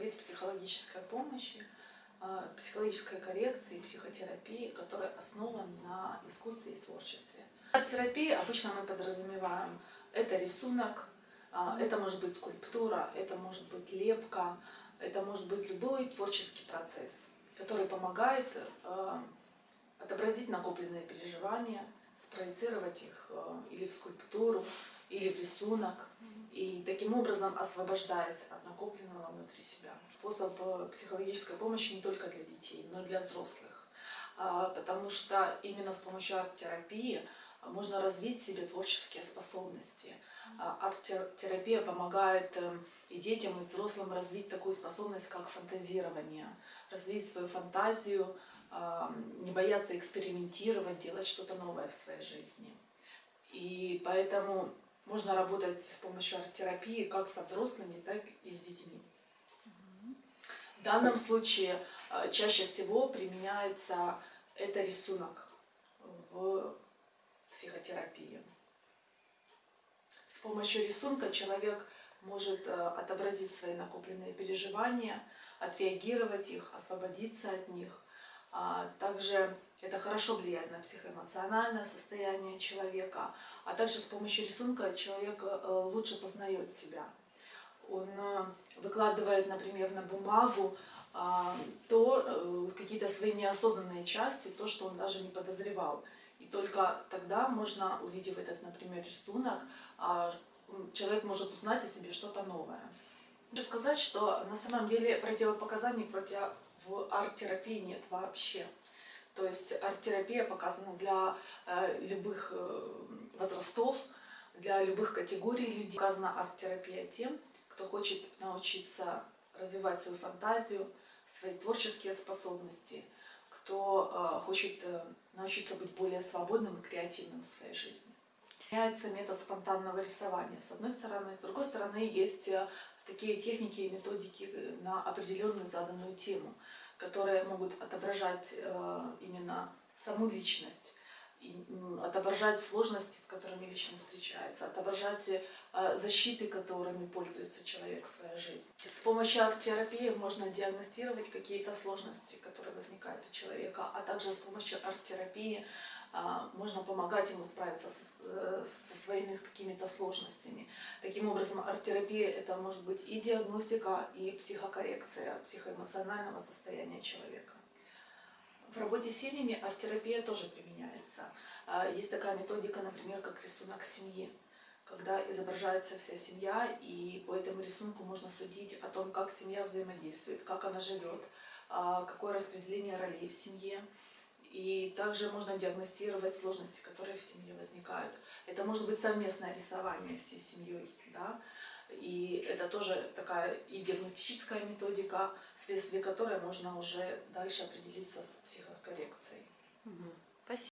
вид психологической помощи, а, психологической коррекции, психотерапии, который основан на искусстве и творчестве. Арт-терапии обычно мы подразумеваем это рисунок, а, это может быть скульптура, это может быть лепка, это может быть любой творческий процесс, который помогает а, отобразить накопленные переживания, спроецировать их или в скульптуру, или в рисунок, и таким образом освобождаясь от накопленного внутри себя. Способ э, психологической помощи не только для детей, но и для взрослых, а, потому что именно с помощью арт-терапии можно развить в себе творческие способности. А, арт-терапия помогает э, и детям, и взрослым развить такую способность, как фантазирование, развить свою фантазию, а, не бояться экспериментировать, делать что-то новое в своей жизни. И поэтому можно работать с помощью арт-терапии как со взрослыми, так и с детьми. В данном случае э, чаще всего применяется это рисунок в психотерапии. С помощью рисунка человек может э, отобразить свои накопленные переживания, отреагировать их, освободиться от них. А также это хорошо влияет на психоэмоциональное состояние человека, а также с помощью рисунка человек э, лучше познает себя. Он э, выкладывает, например, на бумагу а, то э, какие-то свои неосознанные части, то, что он даже не подозревал. И только тогда можно, увидев этот, например, рисунок, а, человек может узнать о себе что-то новое. Хочу сказать, что на самом деле противопоказаний против арт-терапии нет вообще. То есть арт-терапия показана для э, любых э, возрастов, для любых категорий людей. Показана арт-терапия тем, кто хочет научиться развивать свою фантазию, свои творческие способности, кто э, хочет научиться быть более свободным и креативным в своей жизни. Меняется метод спонтанного рисования, с одной стороны. С другой стороны, есть такие техники и методики на определенную заданную тему которые могут отображать э, именно саму личность, отображать сложности, с которыми личность встречается, отображать э, защиты, которыми пользуется человек в своей жизни. С помощью арт-терапии можно диагностировать какие-то сложности, которые возникают у человека, а также с помощью арт-терапии а, можно помогать ему справиться э, со своими какими-то сложностями. Таким образом, арт-терапия это может быть и диагностика, и психокоррекция психоэмоционального состояния человека. В работе с семьями арт-терапия тоже применяется. А, есть такая методика, например, как рисунок семьи, когда изображается вся семья, и по этому рисунку можно судить о том, как семья взаимодействует, как она живет, а, какое распределение ролей в семье. И также можно диагностировать сложности, которые в семье возникают. Это может быть совместное рисование всей семьей, да? И это тоже такая и диагностическая методика, вследствие которой можно уже дальше определиться с психокоррекцией. Угу.